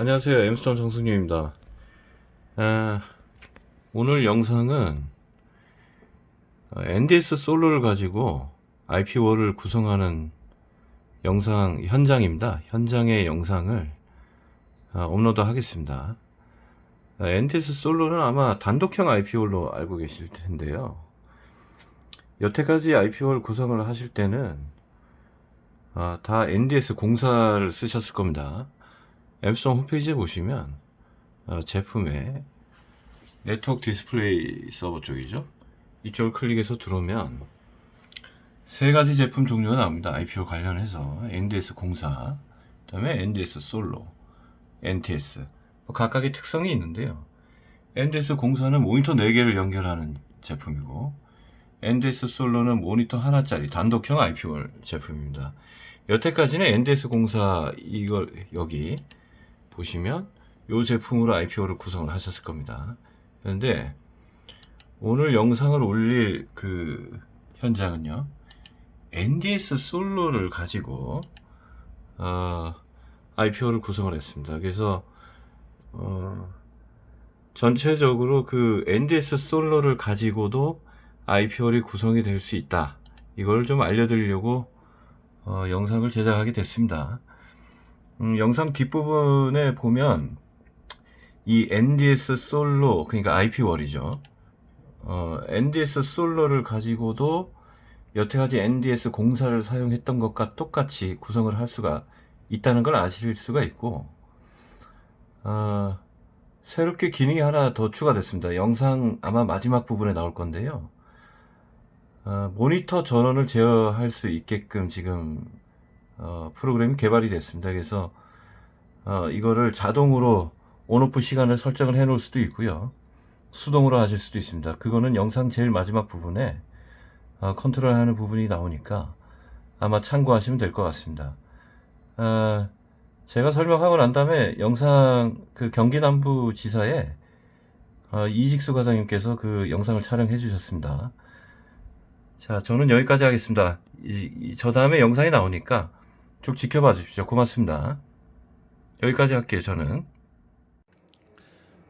안녕하세요. 엠스톤 정승윤입니다. 아, 오늘 영상은 어, NDS 솔로를 가지고 IP월을 구성하는 영상 현장입니다. 현장의 영상을 아, 업로드 하겠습니다. 아, NDS 솔로는 아마 단독형 IP월로 알고 계실 텐데요. 여태까지 IP월 구성을 하실 때는 아, 다 NDS 공사를 쓰셨을 겁니다 앱송 홈페이지에 보시면 어, 제품의 네트워크 디스플레이 서버 쪽이죠? 이쪽을 클릭해서 들어오면 세 가지 제품 종류가 나옵니다. IP wall 관련해서 NDS 공사 그 다음에 NDS 솔로 NDS 뭐 각각의 특성이 있는데요. NDS 공사는 모니터 4개를 연결하는 제품이고 NDS 솔로는 모니터 하나짜리 단독형 IPO 제품입니다. 여태까지는 NDS 공사 이걸 여기 보시면 이 제품으로 IPO를 구성을 하셨을 겁니다. 그런데 오늘 영상을 올릴 그 현장은요. NDS 솔로를 가지고 어, IPO를 구성을 했습니다. 그래서 어, 전체적으로 그 NDS 솔로를 가지고도 IPO이 구성이 될 수 있다. 이걸 좀 알려드리려고 어, 영상을 제작하게 됐습니다. 음, 영상 뒷부분에 보면 이 NDS 솔로 그러니까 IP월이죠. 어, NDS 솔로를 가지고도 여태까지 NDS 공사를 사용했던 것과 똑같이 구성을 할 수가 있다는 걸 아실 수가 있고 어, 새롭게 기능이 하나 더 추가됐습니다. 영상 아마 마지막 부분에 나올 건데요. 어, 모니터 전원을 제어할 수 있게끔 지금 어, 프로그램이 개발이 됐습니다. 그래서 어, 이거를 자동으로 온오프 시간을 설정을 해 놓을 수도 있고요. 수동으로 하실 수도 있습니다. 그거는 영상 제일 마지막 부분에 어, 컨트롤 하는 부분이 나오니까 아마 참고하시면 될 것 같습니다. 어, 제가 설명하고 난 다음에 영상 그 경기남부 지사에 어, 이직수 과장님께서 그 영상을 촬영해 주셨습니다. 자, 저는 여기까지 하겠습니다. 이, 이, 저 다음에 영상이 나오니까 쭉 지켜봐 주십시오. 고맙습니다. 여기까지 할게요, 저는.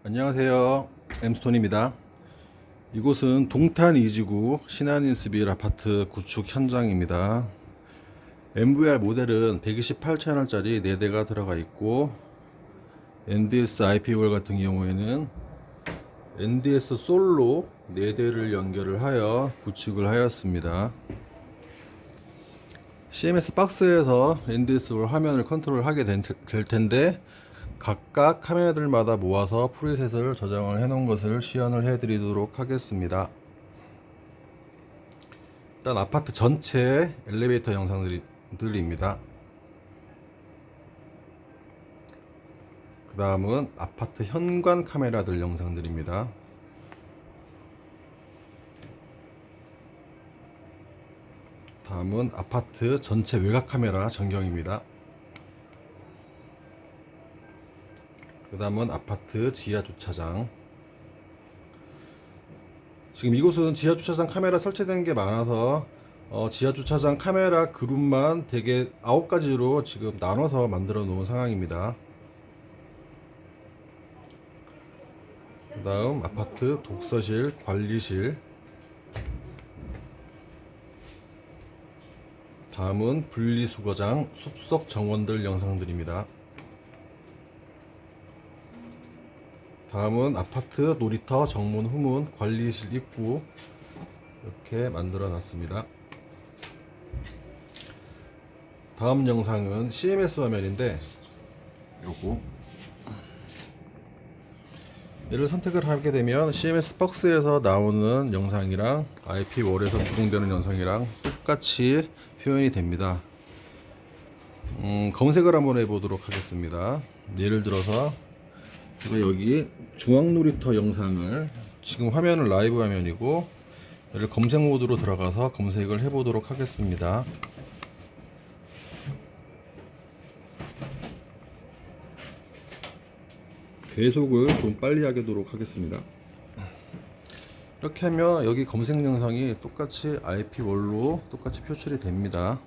안녕하세요 엠스톤입니다 이곳은 동탄 이지구 신한인스빌 아파트 구축 현장입니다 NVR 모델은 128채널짜리 4대가 들어가 있고 NDS IP wall 같은 경우에는 NDS 솔로 4대를 연결을 하여 구축을 하였습니다 CMS 박스에서 NDS 화면을 컨트롤 하게 될 텐데 각각 카메라들마다 모아서 프리셋을 저장을 해 놓은 것을 시연을 해 드리도록 하겠습니다. 일단 아파트 전체 엘리베이터 영상들입니다. 그 다음은 아파트 현관 카메라들 영상들입니다 다음은 아파트 전체 외곽 카메라 전경입니다. 그 다음은 아파트 지하 주차장 지금 이곳은 지하 주차장 카메라 설치된 게 많아서 어, 지하 주차장 카메라 그룹만 대개 9가지로 지금 나눠서 만들어 놓은 상황입니다. 그 다음 아파트 독서실 관리실 다음은 분리수거장 숲속 정원들 영상들입니다. 다음은 아파트 놀이터 정문 후문 관리실 입구 이렇게 만들어 놨습니다. 다음 영상은 CMS 화면인데 요거 얘를 선택을 하게 되면 CMS 박스에서 나오는 영상이랑 IP 월에서 구동되는 영상이랑 똑같이 표현이 됩니다. 음, 검색을 한번 해보도록 하겠습니다. 예를 들어서 제가 여기 중앙놀이터 영상을 지금 화면은 라이브 화면이고 얘를 검색 모드로 들어가서 검색을 해보도록 하겠습니다. 배속을 좀 빨리 하도록 하겠습니다 이렇게 하면 여기 검색 영상이 똑같이 IP 월로 똑같이 표출이 됩니다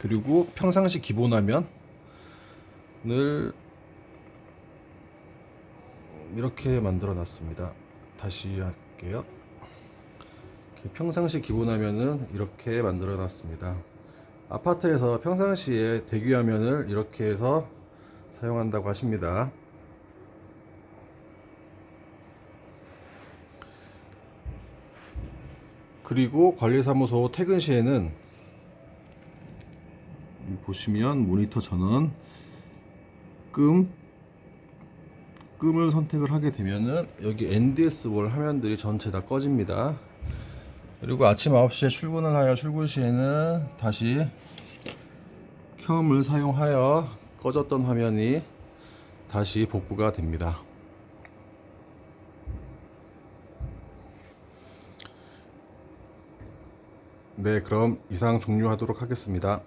그리고 평상시 기본 화면을 이렇게 만들어 놨습니다. 다시 할게요. 평상시 기본 화면은 이렇게 만들어 놨습니다. 아파트에서 평상시에 대기 화면을 이렇게 해서 사용한다고 하십니다. 그리고 관리사무소 퇴근 시에는 이 보시면 모니터 전원 끔 끔을 선택을 하게 되면은 여기 NDS 월 화면들이 전체 다 꺼집니다. 그리고 아침 9시에 출근을 하여 출근 시에는 다시 켬을 사용하여 꺼졌던 화면이 다시 복구가 됩니다. 네, 그럼 이상 종료하도록 하겠습니다.